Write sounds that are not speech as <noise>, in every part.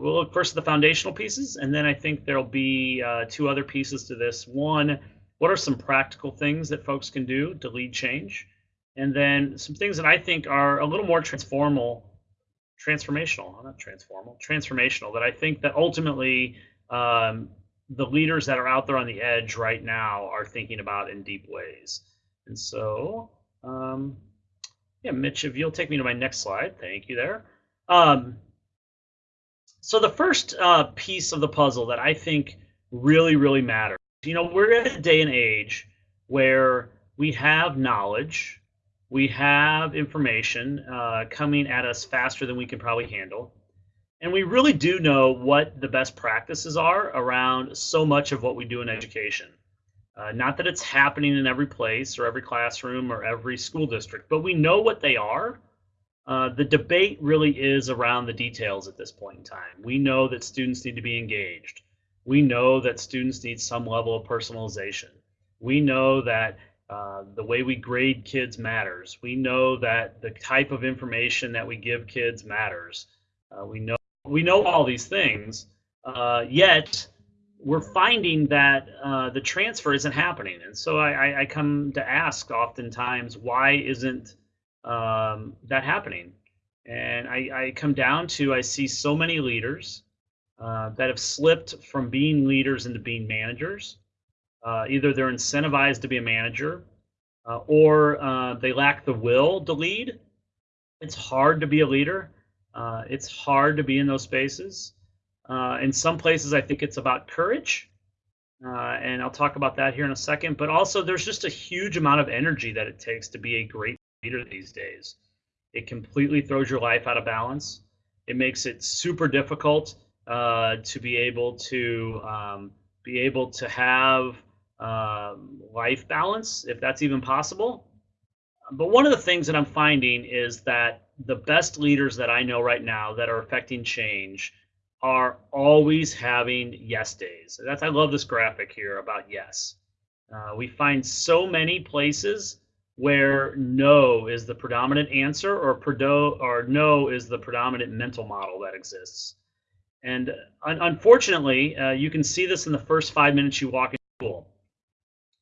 we'll look first at the foundational pieces, and then I think there'll be uh, two other pieces to this. One, what are some practical things that folks can do to lead change? And then some things that I think are a little more transformal, transformational, not transformal, transformational, that I think that ultimately um, the leaders that are out there on the edge right now are thinking about in deep ways. And so, um, yeah, Mitch, if you'll take me to my next slide, thank you there. Um, so the first uh, piece of the puzzle that I think really, really matters, you know, we're at a day and age where we have knowledge, we have information uh, coming at us faster than we can probably handle. And we really do know what the best practices are around so much of what we do in education. Uh, not that it's happening in every place or every classroom or every school district, but we know what they are uh, the debate really is around the details at this point in time. We know that students need to be engaged. We know that students need some level of personalization. We know that uh, the way we grade kids matters. We know that the type of information that we give kids matters. Uh, we know we know all these things. Uh, yet we're finding that uh, the transfer isn't happening, and so I, I come to ask oftentimes why isn't um, that happening. And I, I, come down to I see so many leaders uh, that have slipped from being leaders into being managers. Uh, either they're incentivized to be a manager uh, or uh, they lack the will to lead. It's hard to be a leader. Uh, it's hard to be in those spaces. Uh, in some places, I think it's about courage. and I'll talk about that here in a second. But also, there's just a huge amount of energy that it takes to be a great these days. It completely throws your life out of balance. It makes it super difficult uh, to be able to um, be able to have uh, life balance, if that's even possible. But one of the things that I'm finding is that the best leaders that I know right now that are affecting change are always having yes days. That's I love this graphic here about yes. Uh, we find so many places where no is the predominant answer or, predo- or no is the predominant mental model that exists. And un- unfortunately, uh, you can see this in the first five minutes you walk into school.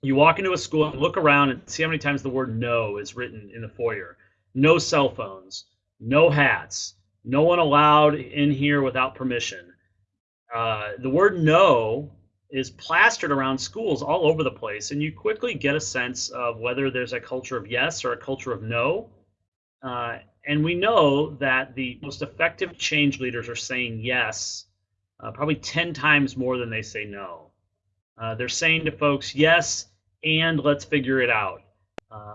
You walk into a school and look around and see how many times the word no is written in the foyer. No cell phones, no hats, no one allowed in here without permission. Uh, the word no is plastered around schools all over the place, and you quickly get a sense of whether there's a culture of yes or a culture of no. Uh, and we know that the most effective change leaders are saying yes, uh, probably 10 times more than they say no. Uh, they're saying to folks, yes, and let's figure it out.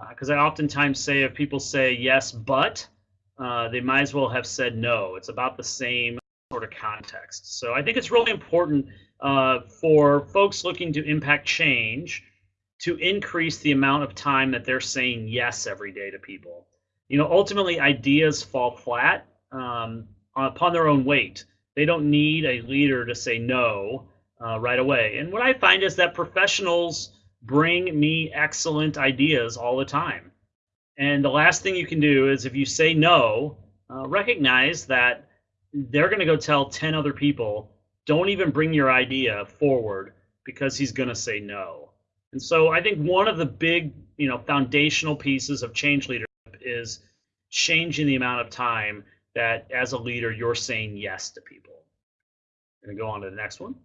Because uh, I oftentimes say if people say yes, but, uh, they might as well have said no. It's about the same context. So I think it's really important uh, for folks looking to impact change to increase the amount of time that they're saying yes every day to people. You know, ultimately, ideas fall flat um, upon their own weight. They don't need a leader to say no uh, right away. And what I find is that professionals bring me excellent ideas all the time. And the last thing you can do is if you say no, uh, recognize that they're going to go tell 10 other people don't even bring your idea forward because he's going to say no. And so I think one of the big, you know, foundational pieces of change leadership is changing the amount of time that as a leader you're saying yes to people. Going to go on to the next one.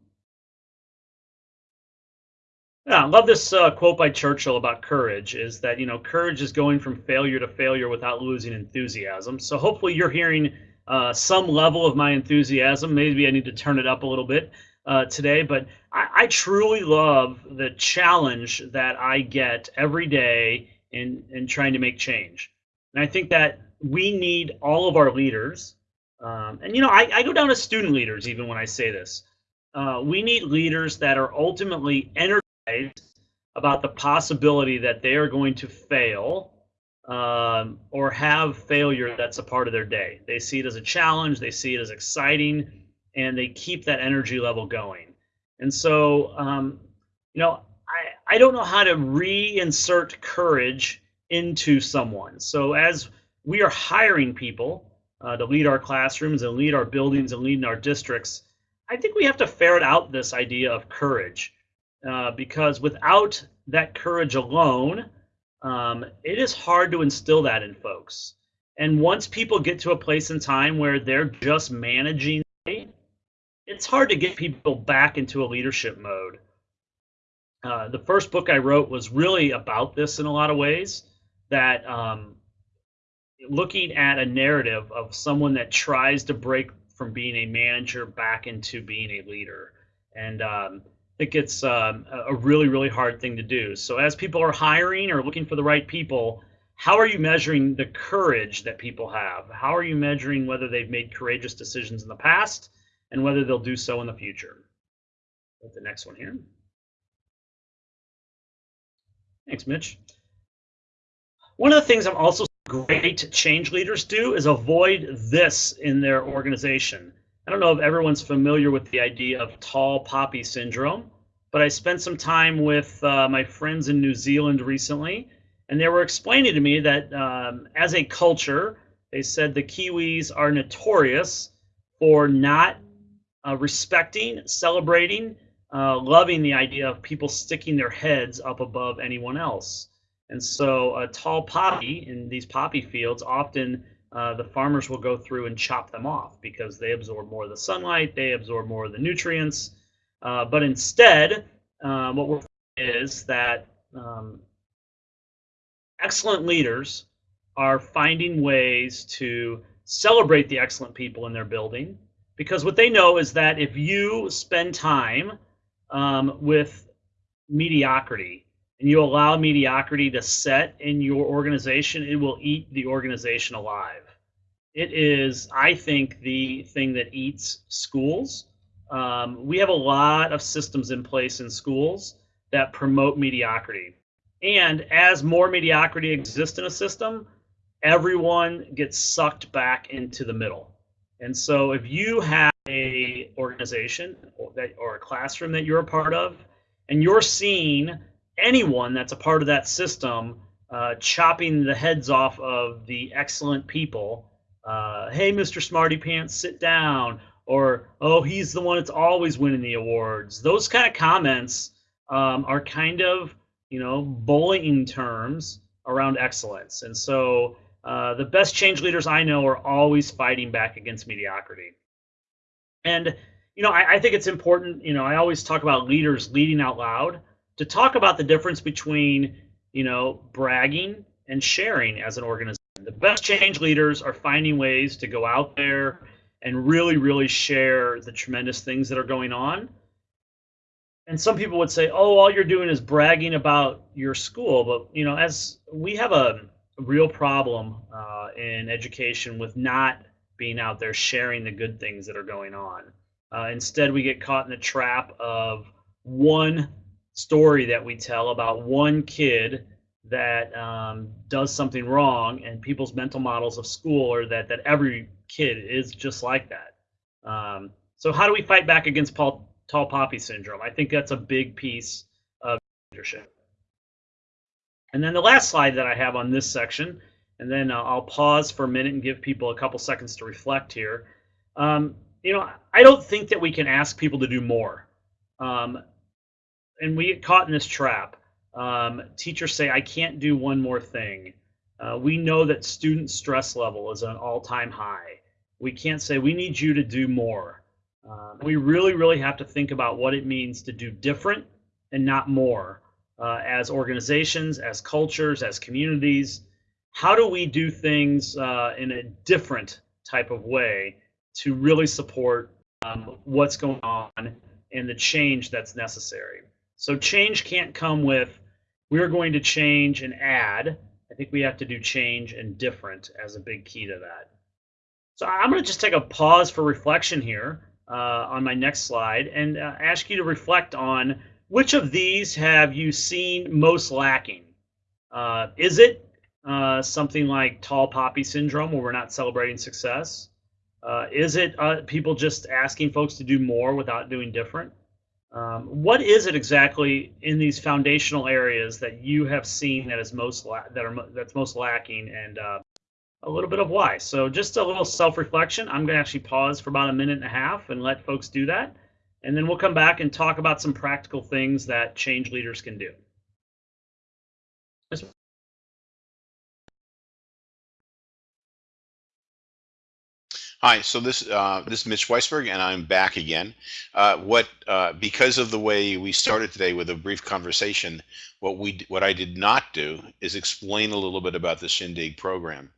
Yeah, I love this uh, quote by Churchill about courage is that, you know, courage is going from failure to failure without losing enthusiasm. So hopefully you're hearing uh, some level of my enthusiasm. Maybe I need to turn it up a little bit uh, today, but I, I, truly love the challenge that I get every day in, in trying to make change. And I think that we need all of our leaders. Um, and, you know, I, I, go down to student leaders even when I say this. Uh, we need leaders that are ultimately energized about the possibility that they are going to fail um, or have failure that's a part of their day. They see it as a challenge, they see it as exciting, and they keep that energy level going. And so, um, you know, I, I don't know how to reinsert courage into someone. So as we are hiring people, uh, to lead our classrooms and lead our buildings and lead in our districts, I think we have to ferret out this idea of courage uh, because without that courage alone, um, it is hard to instill that in folks. And once people get to a place in time where they're just managing, it's hard to get people back into a leadership mode. Uh, the first book I wrote was really about this in a lot of ways. That um, looking at a narrative of someone that tries to break from being a manager back into being a leader, and um, I think it's um, a really really hard thing to do. So as people are hiring or looking for the right people, how are you measuring the courage that people have? How are you measuring whether they've made courageous decisions in the past and whether they'll do so in the future? the next one here. Thanks, Mitch. One of the things I'm also great change leaders do is avoid this in their organization. I don't know if everyone's familiar with the idea of tall poppy syndrome, but I spent some time with uh, my friends in New Zealand recently, and they were explaining to me that um, as a culture, they said the Kiwis are notorious for not uh, respecting, celebrating, uh, loving the idea of people sticking their heads up above anyone else. And so a tall poppy in these poppy fields, often uh, the farmers will go through and chop them off because they absorb more of the sunlight, they absorb more of the nutrients. Uh, but instead, uh, what we're is that um, excellent leaders are finding ways to celebrate the excellent people in their building because what they know is that if you spend time um, with mediocrity and you allow mediocrity to set in your organization, it will eat the organization alive. It is, I think, the thing that eats schools. Um, we have a lot of systems in place in schools that promote mediocrity. And as more mediocrity exists in a system, everyone gets sucked back into the middle. And so if you have a organization or, that, or a classroom that you're a part of, and you're seeing anyone that's a part of that system uh, chopping the heads off of the excellent people, uh, hey, Mr. Smarty Pants, sit down, or oh, he's the one that's always winning the awards. Those kind of comments um, are kind of you know bullying terms around excellence, and so uh, the best change leaders I know are always fighting back against mediocrity. And you know, I, I, think it's important. You know, I always talk about leaders leading out loud to talk about the difference between you know bragging and sharing as an organization. The best change leaders are finding ways to go out there and really, really share the tremendous things that are going on. And some people would say, "Oh, all you're doing is bragging about your school," but you know, as we have a real problem uh, in education with not being out there sharing the good things that are going on. Uh, instead, we get caught in the trap of one story that we tell about one kid that um, does something wrong, and people's mental models of school are that that every kid is just like that. Um, so, how do we fight back against Paul, tall poppy syndrome? I think that's a big piece of leadership. And then the last slide that I have on this section and then uh, I'll pause for a minute and give people a couple seconds to reflect here. Um, you know, I don't think that we can ask people to do more. Um, and we get caught in this trap. Um, teachers say, I can't do one more thing. Uh, we know that student stress level is an all-time high. We can't say, we need you to do more. Um, we really, really have to think about what it means to do different and not more uh, as organizations, as cultures, as communities how do we do things uh, in a different type of way to really support um, what's going on and the change that's necessary. So change can't come with we're going to change and add. I think we have to do change and different as a big key to that. So I'm going to just take a pause for reflection here uh, on my next slide and uh, ask you to reflect on which of these have you seen most lacking? Uh, is it uh, something like tall poppy syndrome where we're not celebrating success? Uh, is it uh, people just asking folks to do more without doing different? Um, what is it exactly in these foundational areas that you have seen that is most that are that's most lacking and uh, a little bit of why. So just a little self-reflection. I'm going to actually pause for about a minute and a half and let folks do that. And then we'll come back and talk about some practical things that change leaders can do. Hi, so this uh, this is Mitch Weisberg, and I'm back again. Uh, what uh, because of the way we started today with a brief conversation, what we what I did not do is explain a little bit about the Shindig program.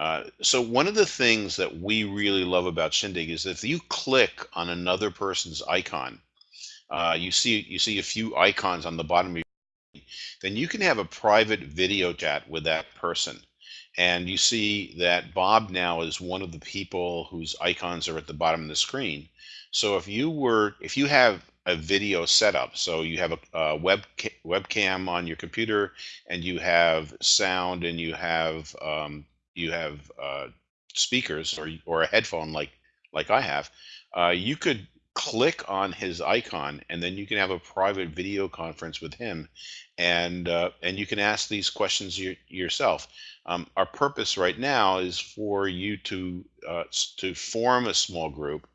Uh, so one of the things that we really love about Shindig is if you click on another person's icon, uh, you see you see a few icons on the bottom of your, then you can have a private video chat with that person and you see that Bob now is one of the people whose icons are at the bottom of the screen. So if you were, if you have a video setup, so you have a, a web webcam on your computer, and you have sound, and you have um, you have uh, speakers or or a headphone like like I have, uh, you could click on his icon and then you can have a private video conference with him and uh, and you can ask these questions your, yourself. Um, our purpose right now is for you to uh, to form a small group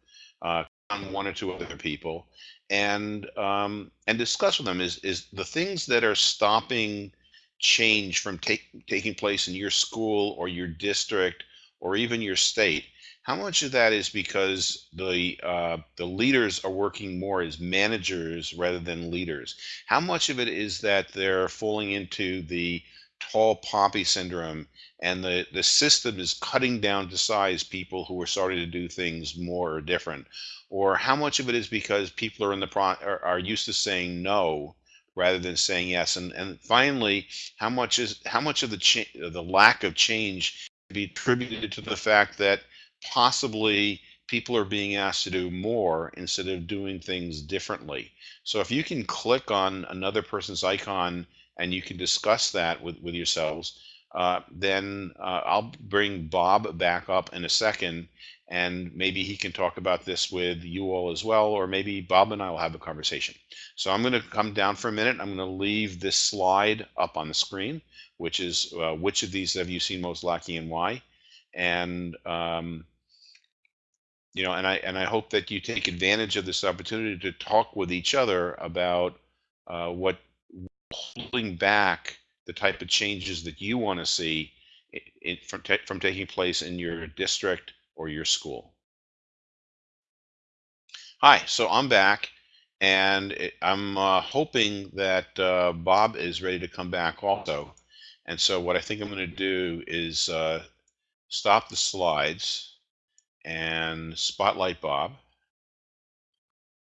uh, one or two other people and um, and discuss with them. Is is the things that are stopping change from take, taking place in your school or your district or even your state how much of that is because the uh, the leaders are working more as managers rather than leaders? How much of it is that they're falling into the tall poppy syndrome and the, the system is cutting down to size people who are starting to do things more or different? Or how much of it is because people are in the pro are, are used to saying no rather than saying yes? And and finally, how much is how much of the cha- the lack of change be attributed to the fact that possibly people are being asked to do more instead of doing things differently. So if you can click on another person's icon and you can discuss that with, with yourselves, uh, then uh, I'll bring Bob back up in a second and maybe he can talk about this with you all as well, or maybe Bob and I will have a conversation. So I'm going to come down for a minute. I'm going to leave this slide up on the screen, which is uh, which of these have you seen most lacking and why? And um, you know, and I and I hope that you take advantage of this opportunity to talk with each other about uh, what holding back the type of changes that you want to see in, from from taking place in your district or your school. Hi, so I'm back, and it, I'm uh, hoping that uh, Bob is ready to come back also. And so what I think I'm going to do is uh, stop the slides and spotlight Bob.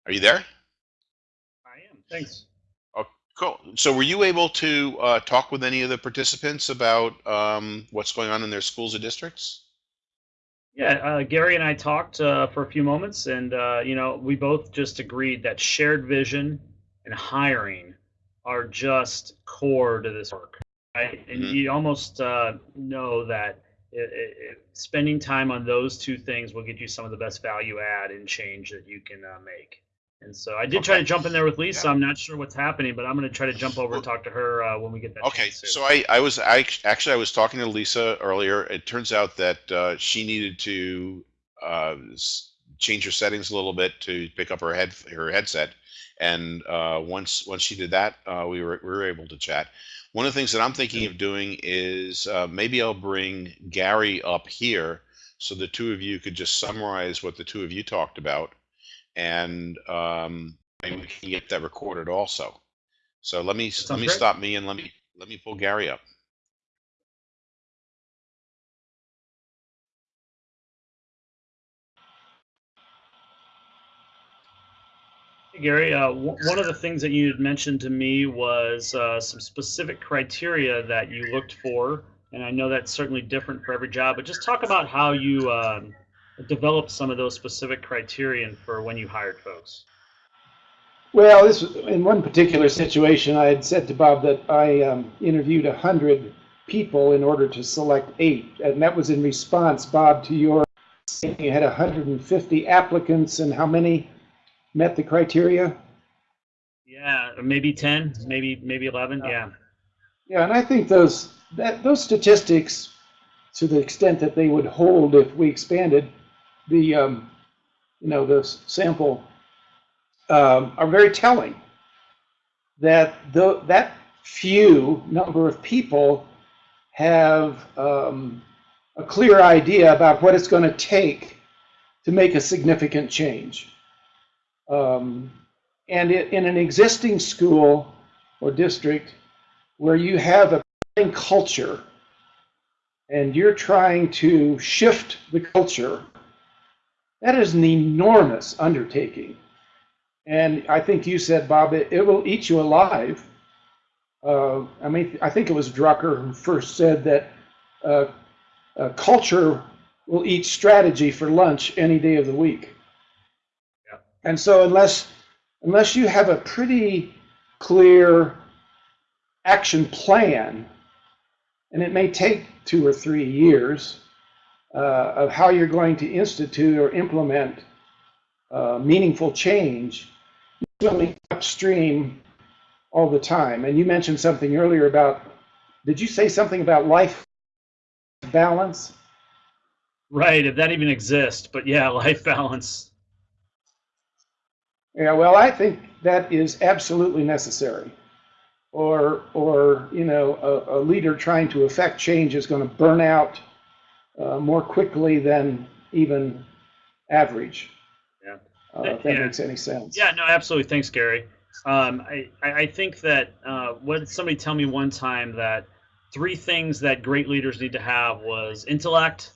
Are you there? I am. Thanks. Oh, cool. So, were you able to uh, talk with any of the participants about um, what's going on in their schools or districts? Yeah, uh, Gary and I talked uh, for a few moments, and uh, you know, we both just agreed that shared vision and hiring are just core to this work, right? And mm-hmm. you almost uh, know that it, it, spending time on those two things will get you some of the best value add and change that you can uh, make. And so I did try to jump in there with Lisa. Yeah. I'm not sure what's happening, but I'm going to try to jump over and talk to her uh, when we get that. Okay, so I, I was I actually I was talking to Lisa earlier. It turns out that uh, she needed to uh, change her settings a little bit to pick up her head her headset, and uh, once once she did that, uh, we were we were able to chat. One of the things that I'm thinking of doing is uh, maybe I'll bring Gary up here so the two of you could just summarize what the two of you talked about, and um, maybe we can get that recorded also. So let me let me great. stop me and let me let me pull Gary up. Gary, uh, one of the things that you had mentioned to me was uh, some specific criteria that you looked for, and I know that's certainly different for every job. But just talk about how you um, developed some of those specific criterion for when you hired folks. Well, this in one particular situation, I had said to Bob that I um, interviewed a hundred people in order to select eight, and that was in response, Bob, to your saying you had 150 applicants, and how many met the criteria? Yeah, maybe 10, maybe maybe 11. Yeah. Yeah, and I think those that those statistics to the extent that they would hold if we expanded the, um, you know, the sample, um, are very telling. That the, that few number of people have um, a clear idea about what it's going to take to make a significant change. Um, and it, in an existing school or district where you have a culture and you're trying to shift the culture, that is an enormous undertaking. And I think you said, Bob, it, it will eat you alive. Uh, I mean, I think it was Drucker who first said that uh, uh, culture will eat strategy for lunch any day of the week. Yeah. And so unless unless you have a pretty clear action plan, and it may take two or three years uh, of how you're going to institute or implement uh, meaningful change, swimming upstream all the time. And you mentioned something earlier about, did you say something about life balance? Right, if that even exists, but yeah, <laughs> life balance. Yeah, well, I think that is absolutely necessary. Or, or you know, a, a leader trying to affect change is going to burn out uh, more quickly than even average. Yeah. Uh, if that Yeah. makes any sense. Yeah, no, absolutely. Thanks, Gary. Um, I, I I think that uh, what did somebody tell me one time that three things that great leaders need to have was intellect,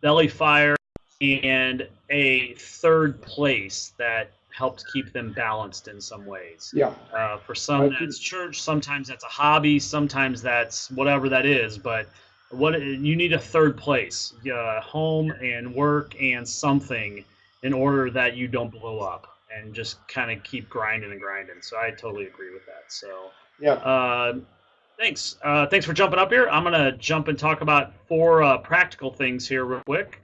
belly fire, and a third place that helped keep them balanced in some ways. Yeah. Uh, for some, that's church. Sometimes that's a hobby. Sometimes that's whatever that is. But what you need a third place, uh, home and work and something, in order that you don't blow up and just kind of keep grinding and grinding. So I totally agree with that. So Yeah. uh, thanks. Uh, thanks for jumping up here. I'm gonna jump and talk about four uh, practical things here real quick,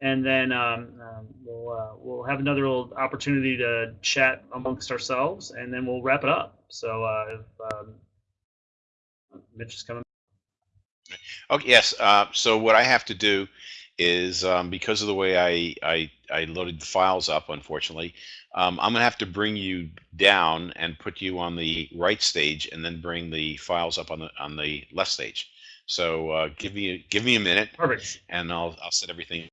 and then um, um, we'll uh, we'll have another little opportunity to chat amongst ourselves, and then we'll wrap it up. So uh, if um, Mitch is coming. Okay, yes. Uh, so what I have to do is um, because of the way I, I I loaded the files up, unfortunately, um, I'm gonna have to bring you down and put you on the right stage, and then bring the files up on the on the left stage. So uh, give me give me a minute, Perfect. and I'll I'll set everything.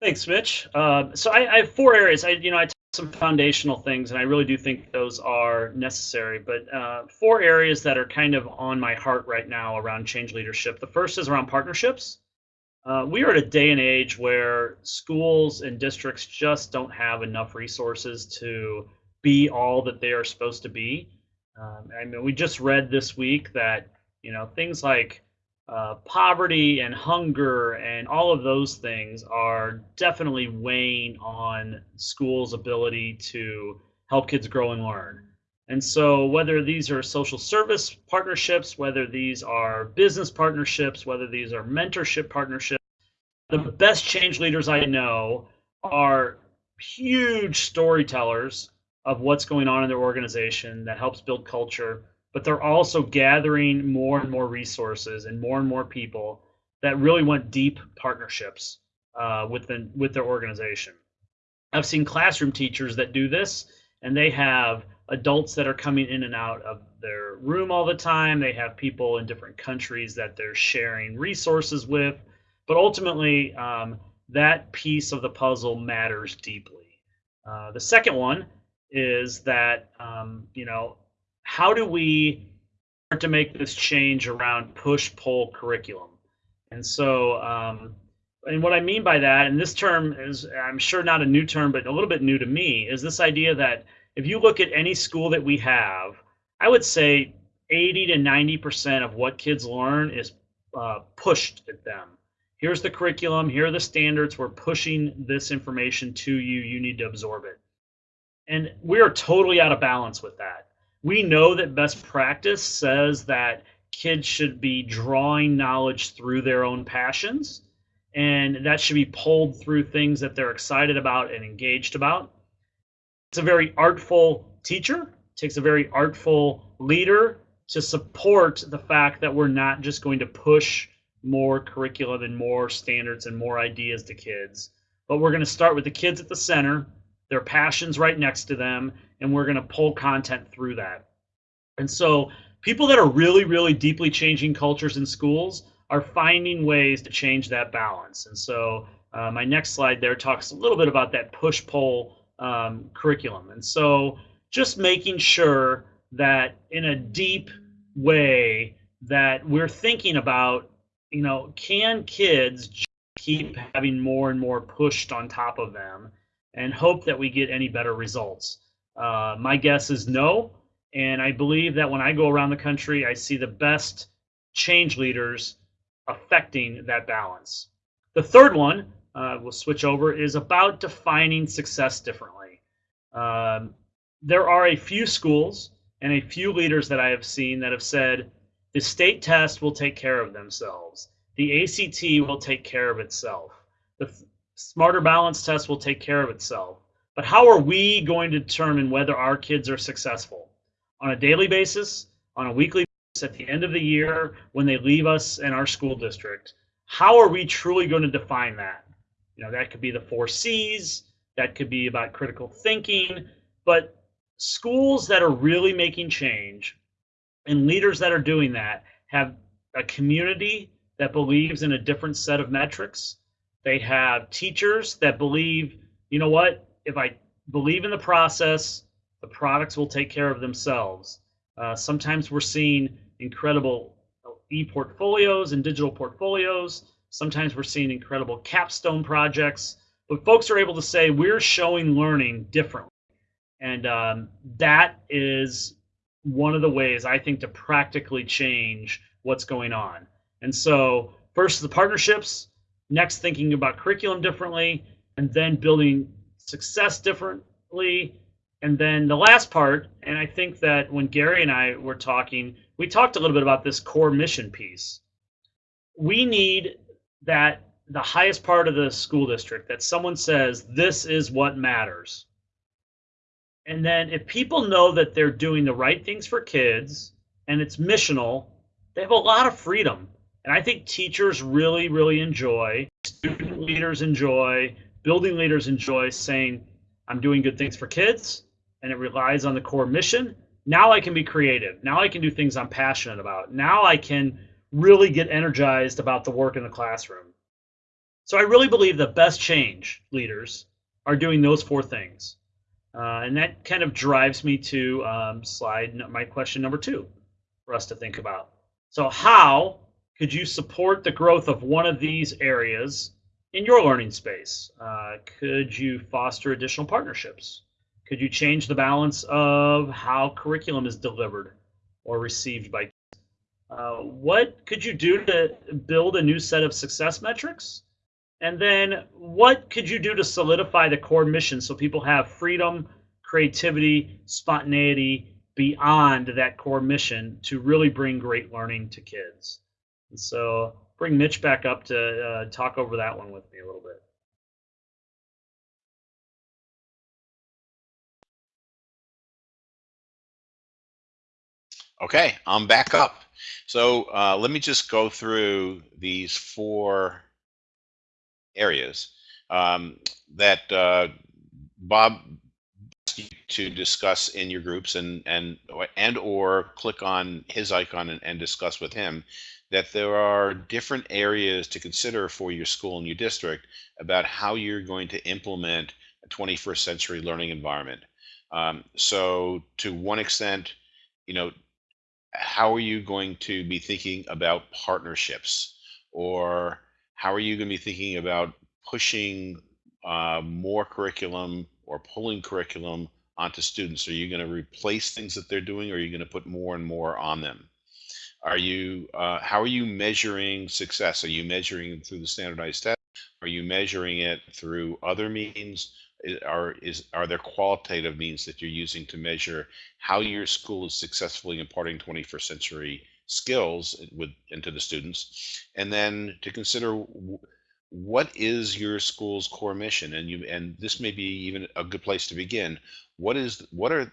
Thanks, Mitch. Uh, so I, I have four areas. I, you know, I talked some foundational things, and I really do think those are necessary. But uh, four areas that are kind of on my heart right now around change leadership. The first is around partnerships. Uh, we are at a day and age where schools and districts just don't have enough resources to be all that they are supposed to be. Um, I mean, we just read this week that you know things like uh, poverty and hunger and all of those things are definitely weighing on schools' ability to help kids grow and learn. And so, whether these are social service partnerships, whether these are business partnerships, whether these are mentorship partnerships, the best change leaders I know are huge storytellers of what's going on in their organization that helps build culture but they're also gathering more and more resources and more and more people that really want deep partnerships uh, within with their organization. I've seen classroom teachers that do this, and they have adults that are coming in and out of their room all the time. They have people in different countries that they're sharing resources with, but ultimately, um, that piece of the puzzle matters deeply. Uh, the second one is that um, you know how do we start to make this change around push pull curriculum? And so, um, and what I mean by that, and this term is, I'm sure not a new term, but a little bit new to me, is this idea that if you look at any school that we have, I would say 80 to 90% of what kids learn is uh, pushed at them. Here's the curriculum, here are the standards, we're pushing this information to you, you need to absorb it. And we are totally out of balance with that we know that best practice says that kids should be drawing knowledge through their own passions, and that should be pulled through things that they're excited about and engaged about. It's a very artful teacher, takes a very artful leader to support the fact that we're not just going to push more curriculum and more standards and more ideas to kids, but we're going to start with the kids at the center, their passions right next to them, and we're going to pull content through that. And so people that are really, really deeply changing cultures in schools are finding ways to change that balance. And so uh, my next slide there talks a little bit about that push pull um, curriculum. And so just making sure that in a deep way that we're thinking about, you know, can kids keep having more and more pushed on top of them and hope that we get any better results? Uh, my guess is no. And I believe that when I go around the country, I see the best change leaders affecting that balance. The third one, uh, we'll switch over, is about defining success differently. Um, there are a few schools and a few leaders that I have seen that have said the state test will take care of themselves. The ACT will take care of itself. The Smarter Balance test will take care of itself. But how are we going to determine whether our kids are successful? On a daily basis, on a weekly basis, at the end of the year, when they leave us in our school district? How are we truly going to define that? You know, that could be the four C's, that could be about critical thinking, but schools that are really making change and leaders that are doing that have a community that believes in a different set of metrics. They have teachers that believe, you know what, if I believe in the process, the products will take care of themselves. Uh, sometimes we're seeing incredible e-portfolios and digital portfolios. Sometimes we're seeing incredible capstone projects. But folks are able to say we're showing learning differently. And um, that is one of the ways I think to practically change what's going on. And so, first, the partnerships, next, thinking about curriculum differently, and then building success differently. And then the last part, and I think that when Gary and I were talking, we talked a little bit about this core mission piece. We need that the highest part of the school district that someone says this is what matters and then if people know that they're doing the right things for kids and it's missional, they have a lot of freedom. And I think teachers really, really enjoy, student leaders enjoy, building leaders enjoy saying, I'm doing good things for kids and it relies on the core mission. Now I can be creative. Now I can do things I'm passionate about. Now I can really get energized about the work in the classroom. So I really believe the best change leaders are doing those four things. Uh, and that kind of drives me to um, slide my question number two for us to think about. So how could you support the growth of one of these areas in your learning space? Uh, could you foster additional partnerships? Could you change the balance of how curriculum is delivered or received by uh, what could you do to build a new set of success metrics? And then what could you do to solidify the core mission so people have freedom, creativity, spontaneity beyond that core mission to really bring great learning to kids? And so bring Mitch back up to uh, talk over that one with me a little bit. Okay, I'm back up. So uh, let me just go through these four areas um, that uh, Bob to discuss in your groups and and and or click on his icon and, and discuss with him that there are different areas to consider for your school and your district about how you're going to implement a 21st century learning environment. Um, so to one extent, you know, how are you going to be thinking about partnerships or how are you going to be thinking about pushing uh, more curriculum or pulling curriculum onto students? Are you going to replace things that they're doing or are you going to put more and more on them? Are you, uh, how are you measuring success? Are you measuring through the standardized test? Are you measuring it through other means? Are, is, are there qualitative means that you're using to measure how your school is successfully imparting 21st century skills with into the students, and then to consider what is your school's core mission, and you and this may be even a good place to begin. What is what are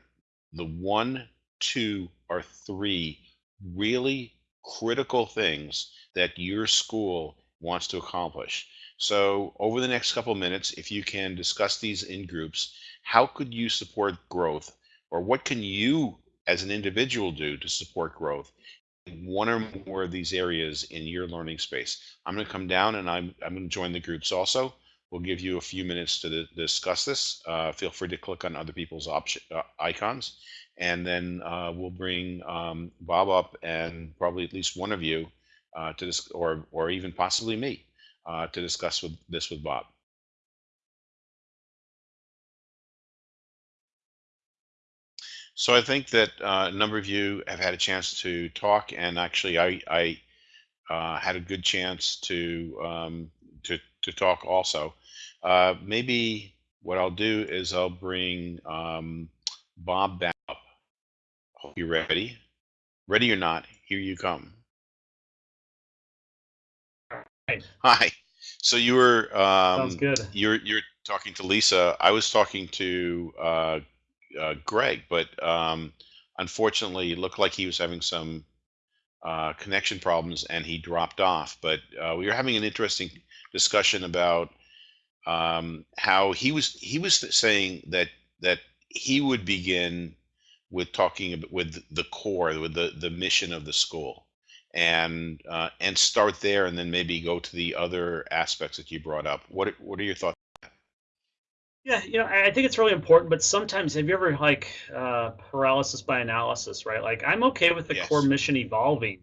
the one, two, or three really critical things that your school wants to accomplish? So over the next couple of minutes, if you can discuss these in groups, how could you support growth, or what can you as an individual do to support growth in one or more of these areas in your learning space? I'm going to come down and I'm, I'm going to join the groups also. We'll give you a few minutes to di- discuss this. Uh, feel free to click on other people's option, uh, icons, and then uh, we'll bring um, Bob up and probably at least one of you uh, to this, or or even possibly me uh, to discuss with this with Bob. So I think that uh, a number of you have had a chance to talk, and actually, I, I uh, had a good chance to um, to to talk also. Uh, maybe what I'll do is I'll bring um, Bob back. Hope you're ready. Ready or not, here you come. Right. Hi. So you were Sounds um, good. you're you're talking to Lisa. I was talking to uh, uh, Greg, but um, unfortunately, it looked like he was having some uh, connection problems and he dropped off. But uh, we were having an interesting discussion about um, how he was he was saying that that he would begin with talking ab- with the core, with the the mission of the school, and uh, and start there, and then maybe go to the other aspects that you brought up. What are- what are your thoughts? Yeah, you know, I think it's really important, but sometimes have you ever like uh, paralysis by analysis, right? Like I'm okay with the core mission evolving.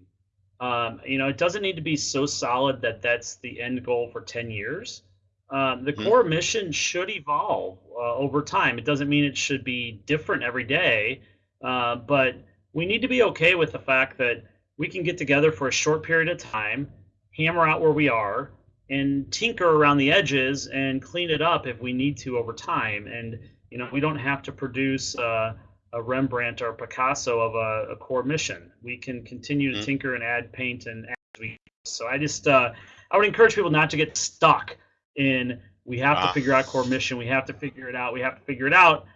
Um, you know, it doesn't need to be so solid that that's the end goal for 10 years. Um, the Mhm. core mission should evolve uh, over time. It doesn't mean it should be different every day, uh, but we need to be okay with the fact that we can get together for a short period of time, hammer out where we are, and tinker around the edges and clean it up if we need to over time. And you know, we don't have to produce uh, a Rembrandt or Picasso of a, a core mission. We can continue to Mhm. tinker and add paint and as we. So I just uh, I would encourage people not to get stuck in we have to Ah. figure out core mission. We have to figure it out. We have to figure it out.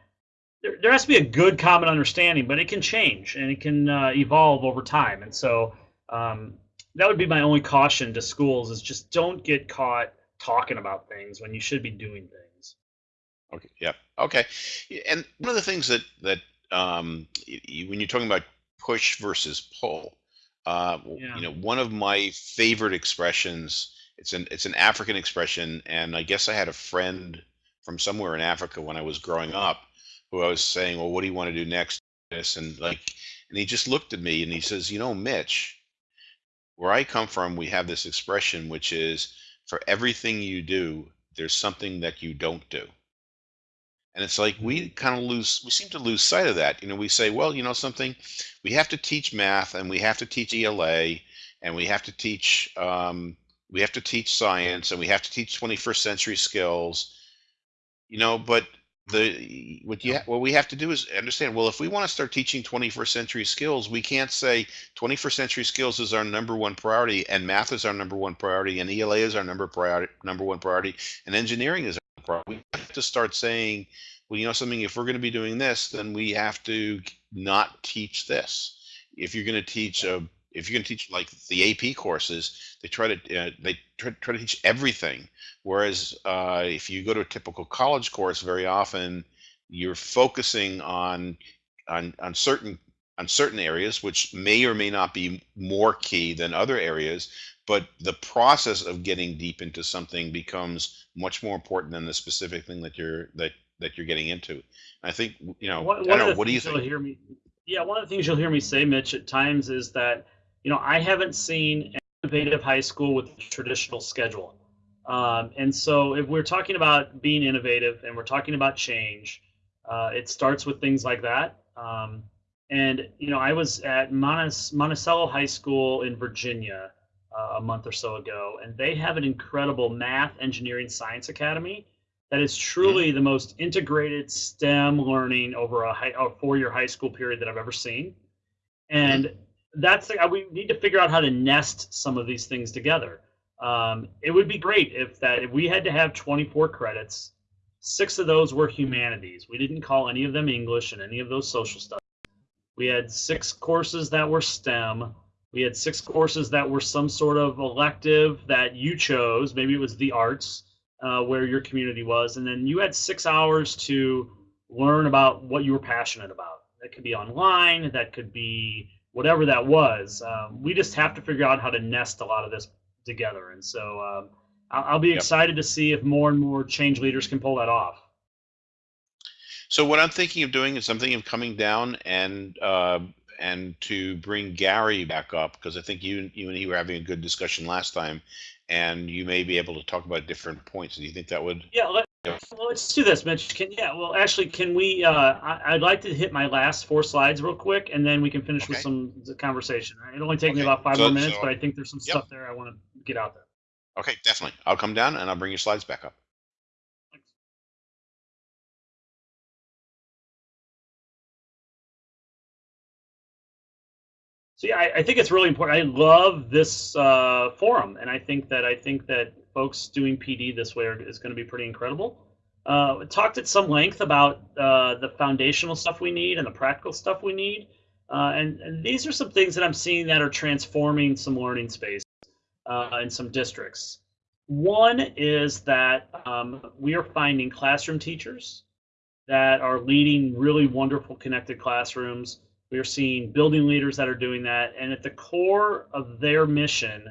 There, there has to be a good common understanding, but it can change and it can uh, evolve over time. And so um, that would be my only caution to schools is just don't get caught talking about things when you should be doing things. Okay. Yep. Okay. And one of the things that that um, when you're talking about push versus pull, uh, Yeah. you know, one of my favorite expressions. It's an it's an African expression, and I guess I had a friend from somewhere in Africa when I was growing up, who I was saying, "Well, what do you want to do next?" This and like, and he just looked at me and he says, "You know, Mitch, where I come from, we have this expression which is for everything you do, there's something that you don't do." And it's like we kind of lose, we seem to lose sight of that. You know, we say, well, you know, something, we have to teach math and we have to teach ELA and we have to teach, um, we have to teach science and we have to teach 21st century skills, you know, but the, what you, what we have to do is understand, well, if we want to start teaching 21st century skills, we can't say 21st century skills is our number one priority and math is our number one priority and ELA is our number priority, number one priority and engineering is our priority. We have to start saying, well, you know something, if we're going to be doing this, then we have to not teach this. If you're going to teach a, if you're going to teach like the AP courses, they try to uh, they try, try to teach everything. Whereas uh, if you go to a typical college course, very often you're focusing on on on certain on certain areas, which may or may not be more key than other areas. But the process of getting deep into something becomes much more important than the specific thing that you're that that you're getting into. I think you know. One, I don't know. What do you think? hear me, yeah, one of the things you'll hear me say, Mitch, at times is that you know I haven't seen an innovative high school with a traditional schedule, um, and so if we're talking about being innovative and we're talking about change, uh, it starts with things like that. Um, and you know, I was at Monticello High School in Virginia uh, a month or so ago, and they have an incredible math, engineering, science academy that is truly the most integrated STEM learning over a, high, a four-year high school period that I've ever seen. And that's the, we need to figure out how to nest some of these things together. Um, it would be great if that if we had to have 24 credits, six of those were humanities. We didn't call any of them English and any of those social stuff. We had six courses that were STEM. We had six courses that were some sort of elective that you chose. Maybe it was the arts, uh, where your community was, and then you had six hours to learn about what you were passionate about. That could be online. That could be whatever that was. Um, we just have to figure out how to nest a lot of this together. And so um, I'll, I'll be Yep. excited to see if more and more change leaders can pull that off. So what I'm thinking of doing is I'm thinking of coming down and uh, and to bring Gary back up because I think you you and he were having a good discussion last time, and you may be able to talk about different points. Do you think that would? Yeah, let, Yeah. Well, let's do this, Mitch. Can yeah, well, actually, can we? Uh, I, I'd like to hit my last four slides real quick, and then we can finish with Okay. some conversation. It only take me about five So- more minutes, so- but I think there's some Yep. stuff there I want to get out there. Okay, definitely. I'll come down and I'll bring your slides back up. So yeah, I, I think it's really important. I love this uh, forum, and I think that I think that folks doing PD this way are, is going to be pretty incredible. Uh, talked at some length about uh, the foundational stuff we need and the practical stuff we need, uh, and, and these are some things that I'm seeing that are transforming some learning space uh, in some districts. One is that um, we are finding classroom teachers that are leading really wonderful connected classrooms. We are seeing building leaders that are doing that. And at the core of their mission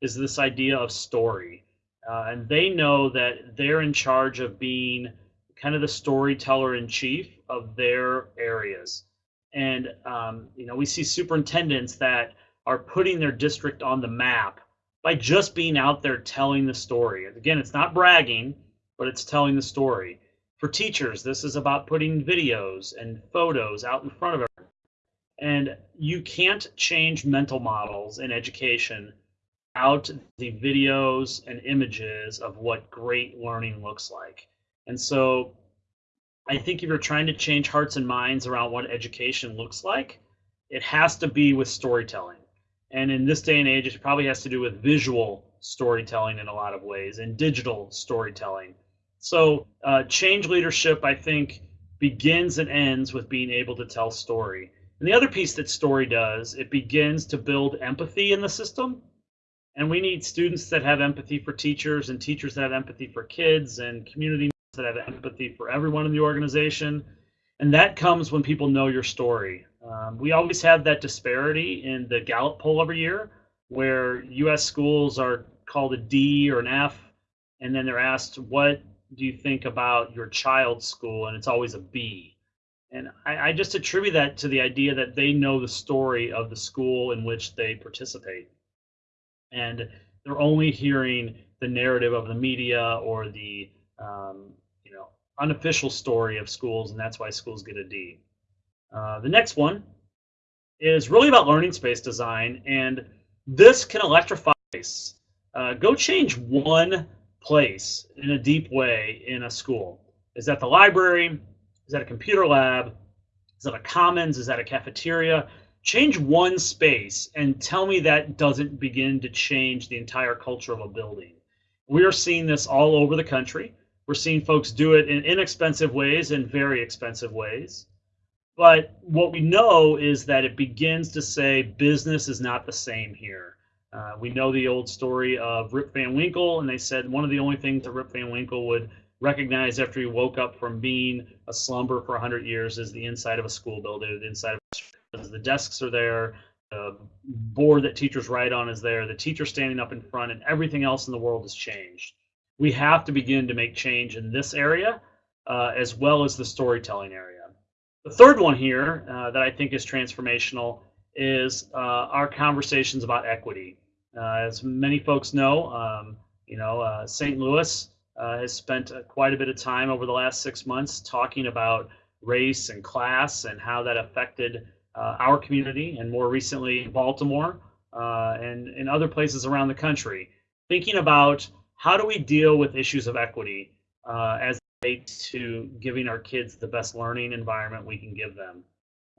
is this idea of story. Uh, and they know that they're in charge of being kind of the storyteller in chief of their areas. And, um, you know, we see superintendents that are putting their district on the map by just being out there telling the story. Again, it's not bragging, but it's telling the story. For teachers, this is about putting videos and photos out in front of everyone. And you can't change mental models in education out the videos and images of what great learning looks like. And so I think if you're trying to change hearts and minds around what education looks like, it has to be with storytelling. And in this day and age, it probably has to do with visual storytelling in a lot of ways and digital storytelling. So, uh, change leadership, I think, begins and ends with being able to tell story. And the other piece that story does, it begins to build empathy in the system. And we need students that have empathy for teachers and teachers that have empathy for kids and community that have empathy for everyone in the organization. And that comes when people know your story. Um, we always have that disparity in the Gallup poll every year where US schools are called a D or an F, and then they're asked, What do you think about your child's school? And it's always a B. And I, I just attribute that to the idea that they know the story of the school in which they participate. And they're only hearing the narrative of the media or the um, you know unofficial story of schools, and that's why schools get a D. Uh, the next one is really about learning space design, and this can electrify. Uh, go change one place in a deep way in a school. Is that the library? Is that a computer lab? Is that a commons? Is that a cafeteria? Change one space and tell me that doesn't begin to change the entire culture of a building. We are seeing this all over the country. We're seeing folks do it in inexpensive ways and very expensive ways. But what we know is that it begins to say business is not the same here. Uh, we know the old story of Rip Van Winkle, and they said one of the only things that Rip Van Winkle would recognize after he woke up from being a slumber for 100 years is the inside of a school building, the inside of the desks are there, the board that teachers write on is there, the teacher standing up in front, and everything else in the world has changed. We have to begin to make change in this area uh, as well as the storytelling area. The third one here uh, that I think is transformational is uh, our conversations about equity. Uh, as many folks know, um, you know, uh, St. Louis uh, has spent quite a bit of time over the last six months talking about race and class and how that affected uh, our community, and more recently Baltimore uh, and in other places around the country. Thinking about how do we deal with issues of equity uh, as it relates to giving our kids the best learning environment we can give them.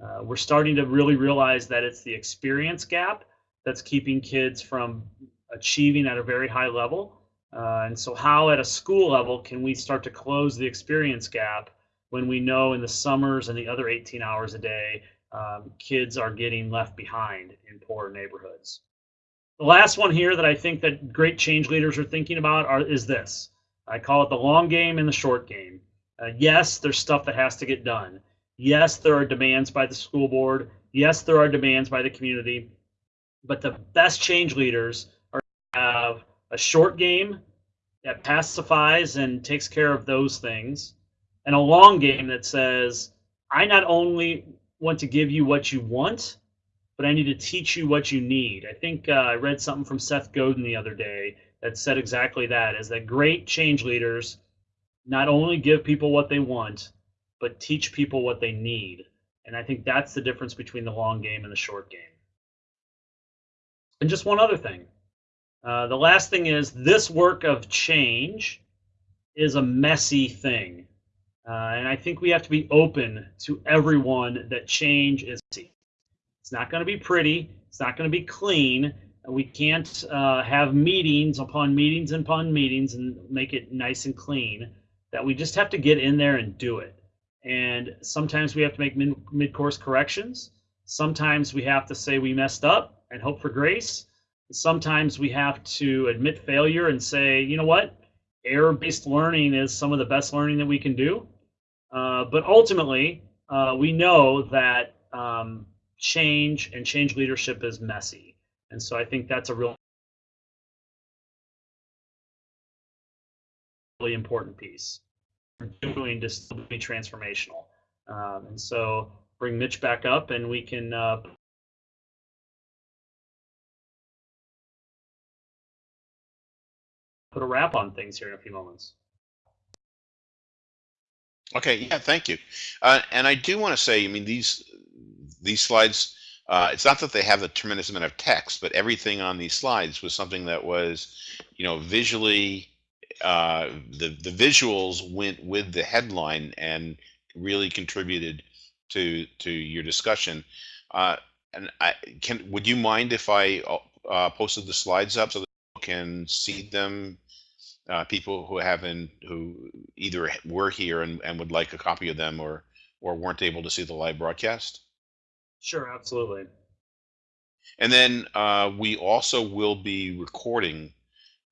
Uh, we're starting to really realize that it's the experience gap that's keeping kids from achieving at a very high level. Uh, and so, how at a school level can we start to close the experience gap when we know in the summers and the other 18 hours a day, um, kids are getting left behind in poor neighborhoods? The last one here that I think that great change leaders are thinking about are, is this. I call it the long game and the short game. Uh, yes, there's stuff that has to get done. Yes, there are demands by the school board. Yes, there are demands by the community. But the best change leaders are have a short game that pacifies and takes care of those things, and a long game that says, I not only want to give you what you want, but I need to teach you what you need. I think uh, I read something from Seth Godin the other day that said exactly that is that great change leaders not only give people what they want, but teach people what they need. And I think that's the difference between the long game and the short game. And just one other thing. Uh, the last thing is this work of change is a messy thing. Uh, and I think we have to be open to everyone that change is. It's not going to be pretty. It's not going to be clean. We can't uh, have meetings upon meetings and upon meetings and make it nice and clean. That we just have to get in there and do it. And sometimes we have to make mid course corrections. Sometimes we have to say we messed up and hope for grace. Sometimes we have to admit failure and say, you know what, error based learning is some of the best learning that we can do. Uh, but ultimately, uh, we know that um, change and change leadership is messy. And so I think that's a real really important piece. Doing to still be transformational. Um, and so bring Mitch back up and we can uh, put a wrap on things here in a few moments. Okay, yeah, thank you. Uh, and I do want to say, I mean, these these slides, uh, it's not that they have a tremendous amount of text, but everything on these slides was something that was, you know, visually, uh, the the visuals went with the headline and really contributed to to your discussion. Uh, and I can, would you mind if I uh, posted the slides up so that people can see them uh, people who haven't who either were here and, and would like a copy of them or or weren't able to see the live broadcast. Sure, absolutely. and then uh, we also will be recording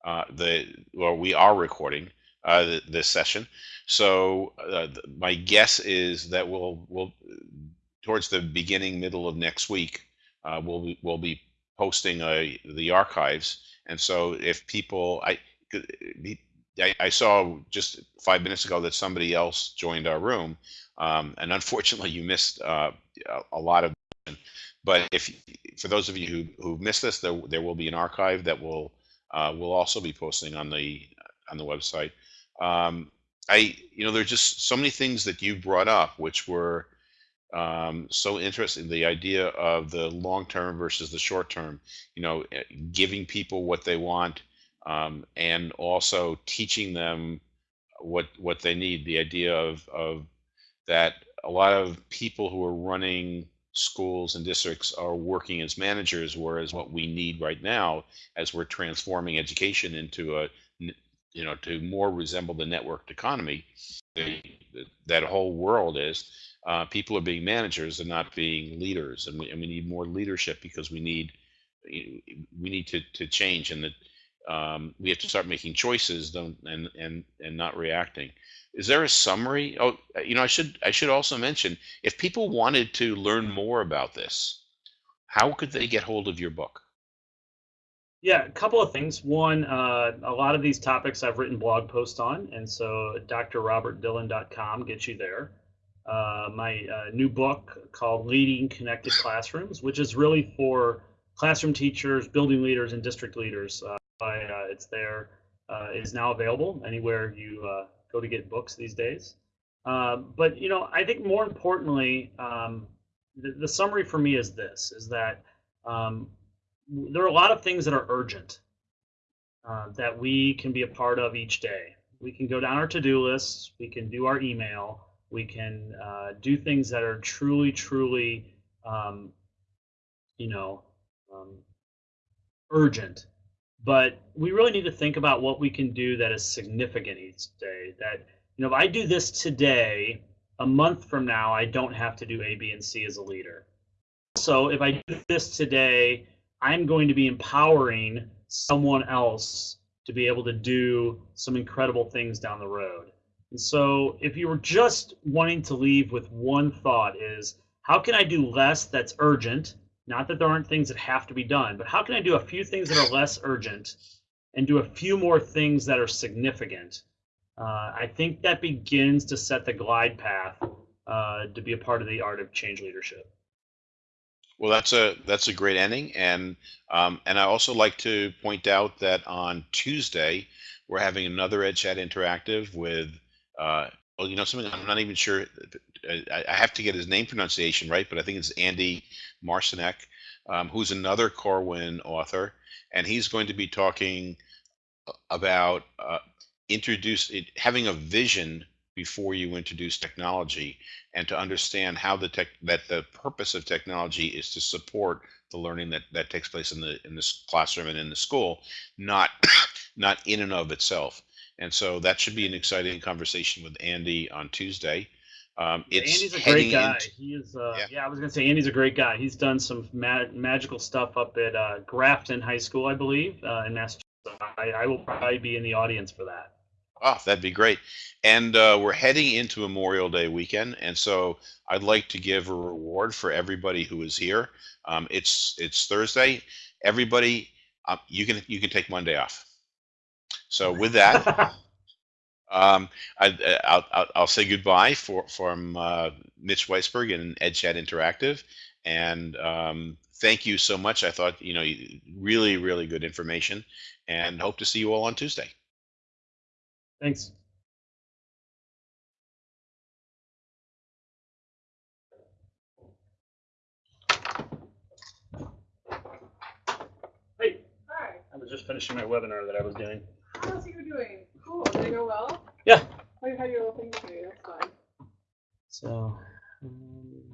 uh, the or we are recording uh, this session. So uh, th- my guess is that we'll we'll towards the beginning middle of next week uh, we'll be, we'll be posting a, the archives. And so if people i I, I saw just five minutes ago that somebody else joined our room, um, and <laughs> unfortunately, you missed uh, a, a lot of. But if for those of you who who missed this, there there will be an archive that will uh, will also be posting on the on the website. Um, I you know there's just so many things that you brought up which were um, so interesting. The idea of the long term versus the short term. You know, eh, giving people what they want um, and also teaching them what what they need. The idea of of that a lot of people who are running schools and districts are working as managers, whereas what we need right now, as we're transforming education into a you know to more resemble the networked economy, the, that whole world is. Uh, people are being managers and not being leaders, and we, and we need more leadership because we need we need to, to change and the um, we have to start making choices don't, and and and not reacting. Is there a summary? Oh you know i should i should also mention if people wanted to learn more about this how could they get hold of your book? Yeah a couple of things. One uh, a lot of these topics i've written blog posts on and so drrobertdillon.com gets you there. Uh, my uh, new book called leading connected classrooms which is really for classroom teachers building leaders and district leaders uh, it's there. Uh, is now available anywhere you uh, go to get books these days. Uh, but you know, I think more importantly, um, the, the, summary for me is this: is that um, there are a lot of things that are urgent uh, that we can be a part of each day. We can go down our to-do lists. We can do our email. We can uh, do things that are truly, truly, um, you know, um, urgent. But we really need to think about what we can do that is significant each day. That you know, if I do this today, a month from now, I don't have to do A, B, and C as a leader. So if I do this today, I'm going to be empowering someone else to be able to do some incredible things down the road. And so if you were just wanting to leave with one thought is how can I do less that's urgent? Not that there aren't things that have to be done, but how can I do a few things that are less urgent and do a few more things that are significant? Uh, I think that begins to set the glide path uh, to be a part of the art of change leadership. Well, that's a that's a great ending, and um, and I also like to point out that on Tuesday we're having another EdChat interactive with uh, well, you know something I'm not even sure. I, I have to get his name pronunciation right, but I think it's Andy Marcinek, um, who's another Corwin author, and he's going to be talking about uh, introduce it, having a vision before you introduce technology and to understand how the tech that the purpose of technology is to support the learning that that takes place in the in this classroom and in the school not <coughs> not in and of itself. And so that should be an exciting conversation with andy on tuesday um, it's Andy's a great guy. into- he is. Uh, Yeah. yeah. I was gonna say Andy's a great guy. He's done some ma- magical stuff up at uh, Grafton High School, I believe, uh, in Massachusetts. I, I will probably be in the audience for that. Oh, that'd be great. And uh, we're heading into Memorial Day weekend, and so I'd like to give a reward for everybody who is here. Um, it's it's Thursday. Everybody, um, you can you can take Monday off. So with that, <laughs> um, I, I'll, I'll I'll say goodbye for from uh, Mitch Weisberg and EdChat Interactive, and um, thank you so much. I thought you know really really good information, and hope to see you all on Tuesday. Thanks. Hey, Hi. I was just finishing my webinar that I was doing. How's you doing? Cool. Did it go well? Yeah. You had your little thing today. That's fine. So, um,